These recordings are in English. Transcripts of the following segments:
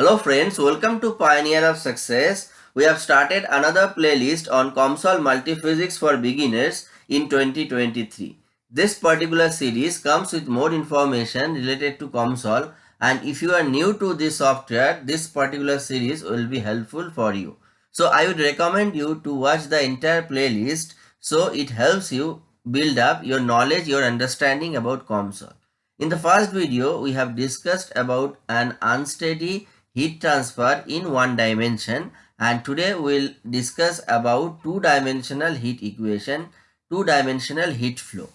Hello friends, welcome to Pioneer of Success. We have started another playlist on COMSOL Multiphysics for Beginners in 2023. This particular series comes with more information related to COMSOL and if you are new to this software, this particular series will be helpful for you. So I would recommend you to watch the entire playlist so it helps you build up your knowledge, your understanding about COMSOL. In the first video, we have discussed about an unsteady heat transfer in one dimension. And today we'll discuss about two-dimensional heat equation, two-dimensional heat flow.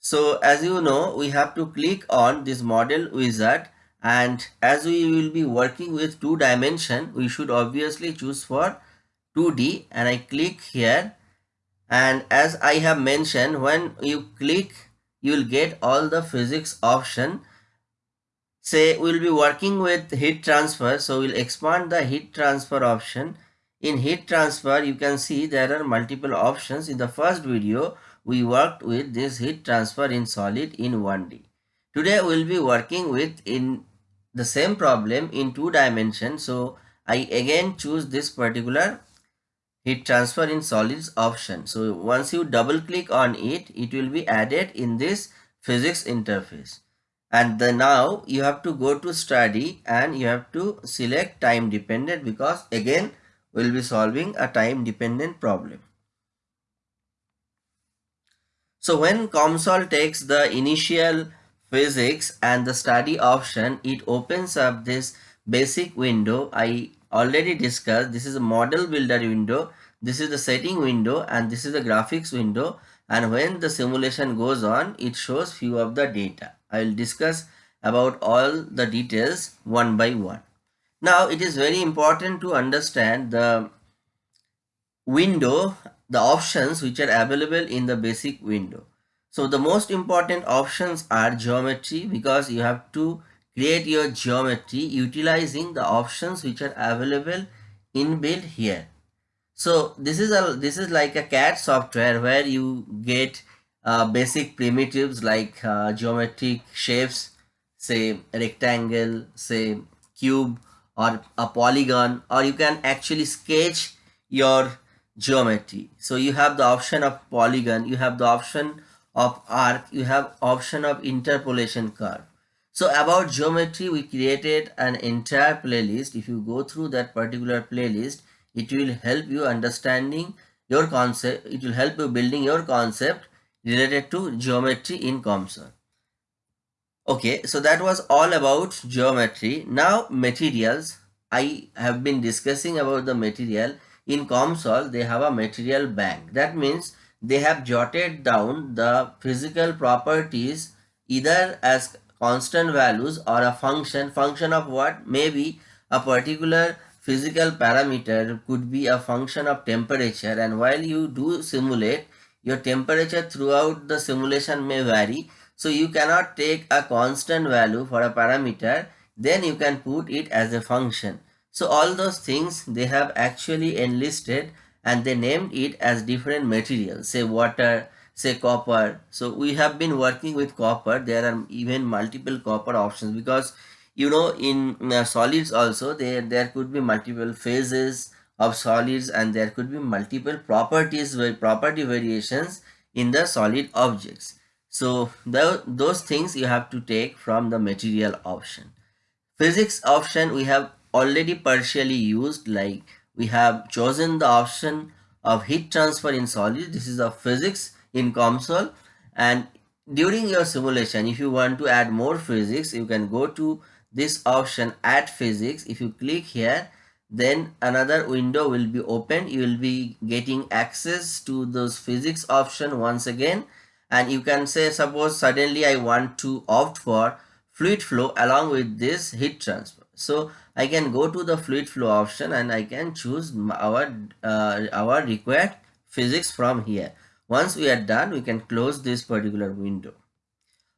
So as you know, we have to click on this model wizard. And as we will be working with two dimension, we should obviously choose for 2D and I click here. And as I have mentioned, when you click, you will get all the physics option say we'll be working with heat transfer so we'll expand the heat transfer option. In heat transfer you can see there are multiple options. In the first video we worked with this heat transfer in solid in 1d today we'll be working with in the same problem in two dimensions so i again choose this particular heat transfer in solids option. So once you double click on it it will be added in this physics interface and then now you have to go to study and you have to select time dependent because again we'll be solving a time dependent problem. So when COMSOL takes the initial physics and the study option, it opens up this basic window. I already discussed this is a model builder window, this is the setting window and this is the graphics window and when the simulation goes on, it shows few of the data. I will discuss about all the details one by one. Now it is very important to understand the window, the options which are available in the basic window. So the most important options are geometry because you have to create your geometry utilizing the options which are available inbuilt here. So this is a this is like a CAD software where you get uh, basic primitives like uh, geometric shapes, say rectangle, say cube or a polygon or you can actually sketch your geometry. So you have the option of polygon, you have the option of arc, you have option of interpolation curve. So about geometry, we created an entire playlist. If you go through that particular playlist, it will help you understanding your concept. It will help you building your concept related to geometry in COMSOL. Okay, so that was all about geometry. Now materials. I have been discussing about the material. In COMSOL, they have a material bank. That means they have jotted down the physical properties either as constant values or a function. Function of what? Maybe a particular physical parameter could be a function of temperature and while you do simulate your temperature throughout the simulation may vary. So you cannot take a constant value for a parameter. Then you can put it as a function. So all those things they have actually enlisted and they named it as different materials. Say water, say copper. So we have been working with copper. There are even multiple copper options because you know in uh, solids also there there could be multiple phases of solids and there could be multiple properties where property variations in the solid objects. So the, those things you have to take from the material option. Physics option we have already partially used like we have chosen the option of heat transfer in solid. This is a physics in COMSOL. And during your simulation if you want to add more physics you can go to this option add physics. If you click here then another window will be opened you will be getting access to those physics option once again. And you can say suppose suddenly i want to opt for fluid flow along with this heat transfer. So i can go to the fluid flow option and i can choose our uh, our required physics from here. Once we are done we can close this particular window.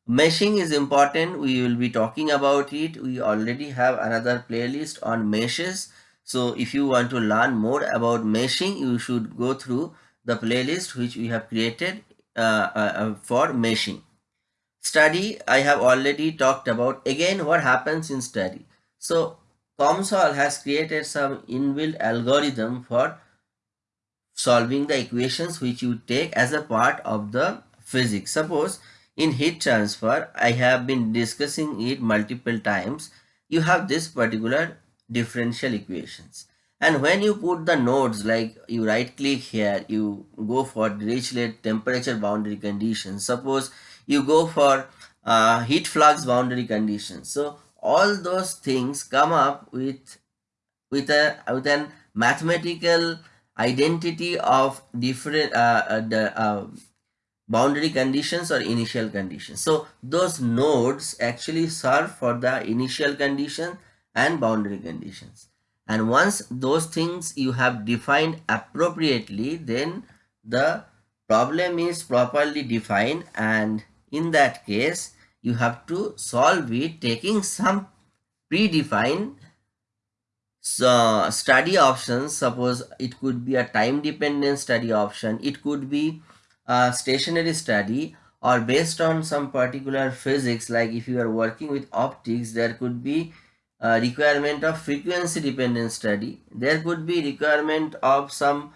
Meshing is important. We will be talking about it. We already have another playlist on meshes so if you want to learn more about meshing, you should go through the playlist which we have created uh, uh, uh, for meshing. Study, I have already talked about. Again, what happens in study? So COMSOL has created some inbuilt algorithm for solving the equations which you take as a part of the physics. Suppose in heat transfer, I have been discussing it multiple times. You have this particular differential equations. And when you put the nodes like you right click here, you go for Dirichlet temperature boundary conditions. Suppose you go for uh, heat flux boundary conditions. So all those things come up with with a with an mathematical identity of different uh, uh, the uh, boundary conditions or initial conditions. So those nodes actually serve for the initial condition and boundary conditions. And once those things you have defined appropriately, then the problem is properly defined. And in that case, you have to solve it taking some predefined so study options. Suppose it could be a time dependent study option. It could be a stationary study or based on some particular physics. Like if you are working with optics there could be a requirement of frequency dependent study. There could be requirement of some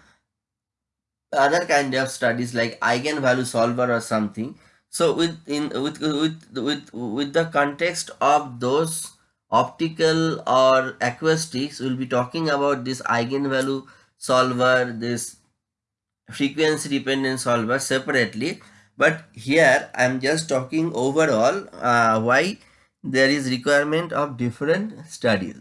other kind of studies like eigenvalue solver or something. So with in with with with with the context of those optical or acoustics we'll be talking about this eigenvalue solver this frequency dependent solver separately. But here i'm just talking overall uh, why there is requirement of different studies.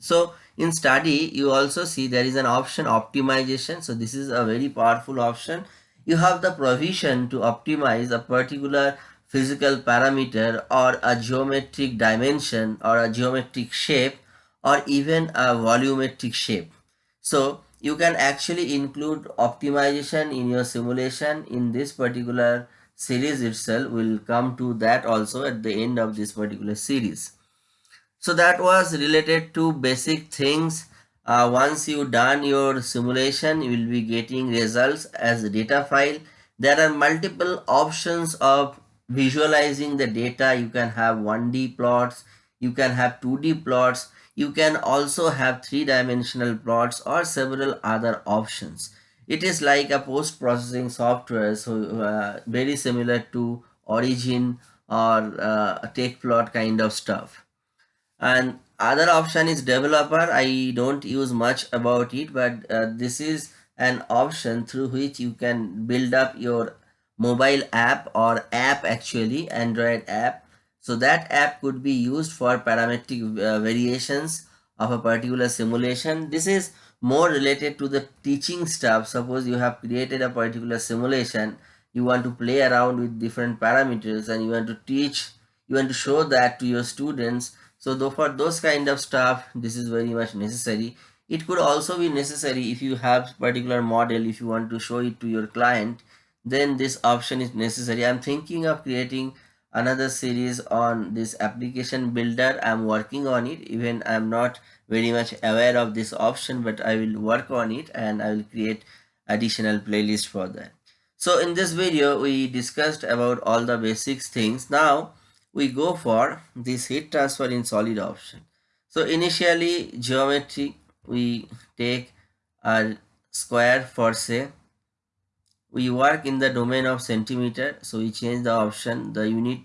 So in study you also see there is an option optimization. So this is a very powerful option. You have the provision to optimize a particular physical parameter or a geometric dimension or a geometric shape or even a volumetric shape. So you can actually include optimization in your simulation in this particular series itself. We'll come to that also at the end of this particular series. So that was related to basic things. Uh, once you done your simulation, you will be getting results as a data file. There are multiple options of visualizing the data you can have 1d plots you can have 2d plots you can also have three-dimensional plots or several other options it is like a post-processing software so uh, very similar to origin or uh, Tecplot kind of stuff. And other option is developer. I don't use much about it but uh, this is an option through which you can build up your mobile app or app actually android app. So that app could be used for parametric uh, variations of a particular simulation. This is more related to the teaching stuff suppose you have created a particular simulation you want to play around with different parameters and you want to teach you want to show that to your students. So though for those kind of stuff this is very much necessary. It could also be necessary if you have particular model if you want to show it to your client then this option is necessary. I'm thinking of creating another series on this application builder. I'm working on it. Even i'm not very much aware of this option but i will work on it and i will create additional playlist for that. So in this video we discussed about all the basics things. Now we go for this heat transfer in solid option. So initially geometry we take a square for say we work in the domain of centimeter. So we change the option. The unit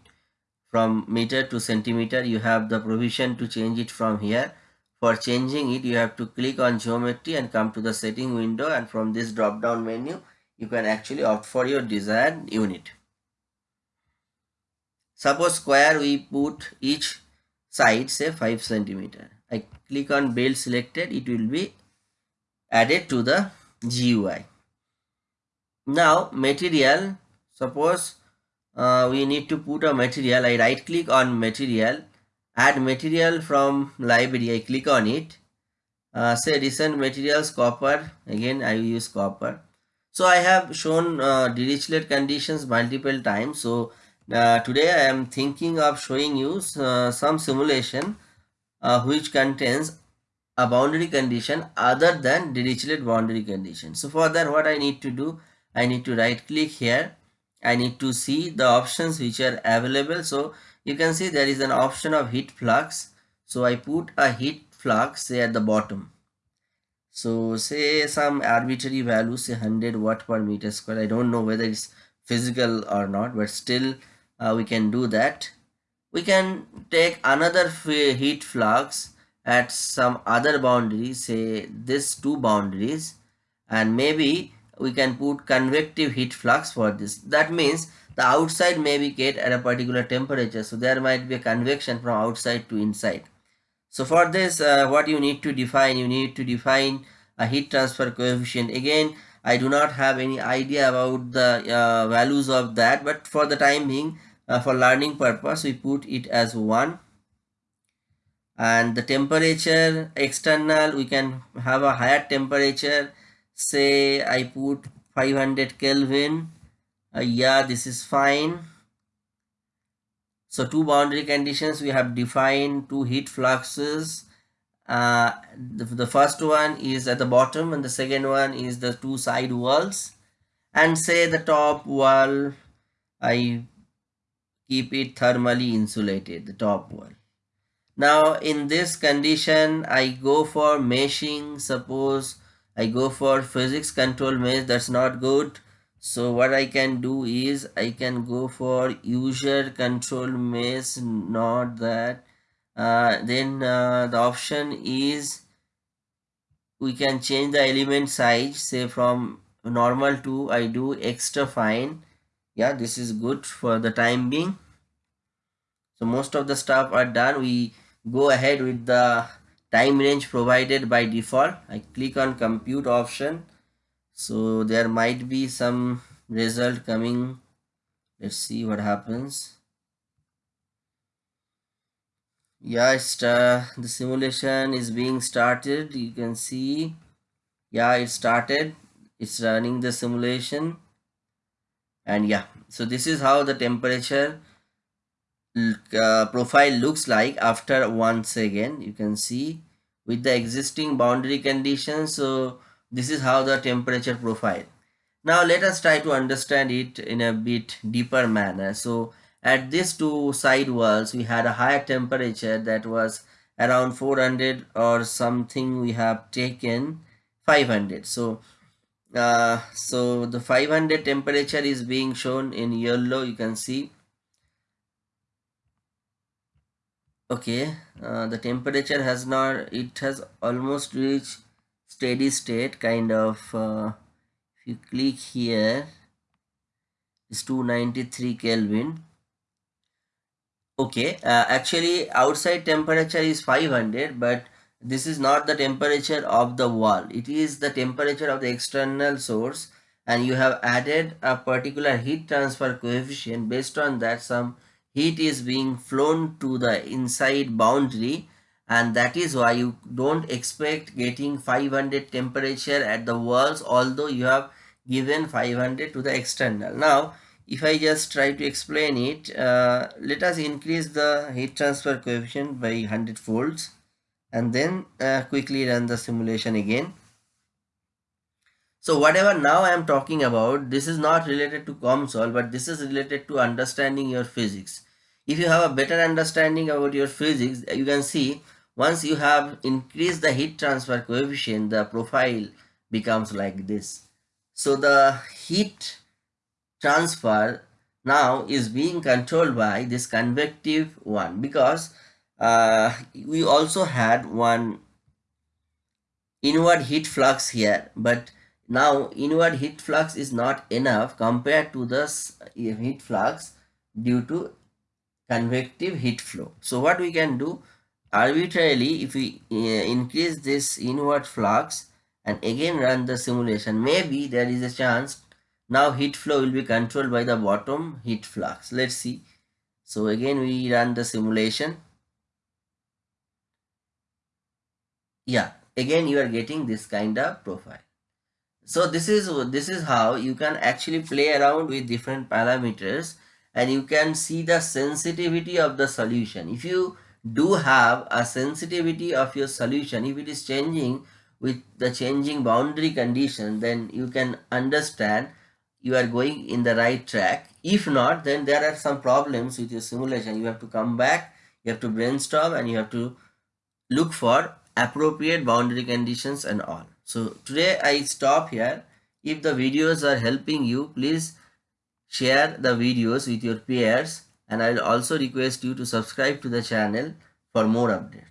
from meter to centimeter you have the provision to change it from here. For changing it you have to click on geometry and come to the setting window and from this drop down menu you can actually opt for your desired unit. Suppose square we put each side say 5 centimeter. I click on build selected it will be added to the GUI now material suppose uh, we need to put a material i right click on material add material from library i click on it uh, say recent materials copper again i use copper so i have shown uh, dirichlet conditions multiple times so uh, today i am thinking of showing you uh, some simulation uh, which contains a boundary condition other than Dirichlet boundary condition. So for that what I need to do I need to right click here. I need to see the options which are available. So you can see there is an option of heat flux. So I put a heat flux say at the bottom so say some arbitrary value say 100 watt per meter square i don't know whether it's physical or not but still uh, we can do that we can take another heat flux at some other boundary say this two boundaries and maybe we can put convective heat flux for this. That means the outside may be get at a particular temperature so there might be a convection from outside to inside. So for this uh, what you need to define you need to define a heat transfer coefficient. Again I do not have any idea about the uh, values of that but for the time being uh, for learning purpose we put it as 1 and the temperature external we can have a higher temperature say I put 500 Kelvin. Uh, yeah this is fine. So two boundary conditions we have defined two heat fluxes. Uh, the, the first one is at the bottom and the second one is the two side walls. And say the top wall I keep it thermally insulated the top wall. Now in this condition I go for meshing. Suppose I go for physics control mesh that's not good. So what I can do is I can go for user control mesh not that. Uh, then uh, the option is we can change the element size say from normal to I do extra fine. Yeah this is good for the time being. So most of the stuff are done. We go ahead with the time range provided by default. I click on compute option. So there might be some result coming. Let's see what happens. Yeah it's uh, the simulation is being started. You can see. Yeah it started. It's running the simulation. And yeah so this is how the temperature uh, profile looks like after once again you can see with the existing boundary conditions so this is how the temperature profile. Now let us try to understand it in a bit deeper manner. So at these two side walls we had a higher temperature that was around 400 or something. We have taken 500 so uh, so the 500 temperature is being shown in yellow. You can see okay uh, the temperature has not it has almost reached steady state kind of uh, if you click here it's 293 kelvin. Okay uh, actually outside temperature is 500 but this is not the temperature of the wall. It is the temperature of the external source and you have added a particular heat transfer coefficient based on that some heat is being flown to the inside boundary and that is why you don't expect getting 500 temperature at the walls although you have given 500 to the external. Now if i just try to explain it uh, let us increase the heat transfer coefficient by 100 folds and then uh, quickly run the simulation again. So whatever now I am talking about, this is not related to COMSOL, but this is related to understanding your physics if you have a better understanding about your physics you can see once you have increased the heat transfer coefficient the profile becomes like this. So the heat transfer now is being controlled by this convective one because uh, we also had one inward heat flux here but now inward heat flux is not enough compared to this heat flux due to convective heat flow. So what we can do arbitrarily if we uh, increase this inward flux and again run the simulation maybe there is a chance now heat flow will be controlled by the bottom heat flux. Let's see. So again we run the simulation. Yeah again you are getting this kind of profile. So this is this is how you can actually play around with different parameters and you can see the sensitivity of the solution. If you do have a sensitivity of your solution, if it is changing with the changing boundary condition, then you can understand you are going in the right track. If not, then there are some problems with your simulation. You have to come back, you have to brainstorm and you have to look for appropriate boundary conditions and all. So today I stop here. If the videos are helping you, please share the videos with your peers and I'll also request you to subscribe to the channel for more updates.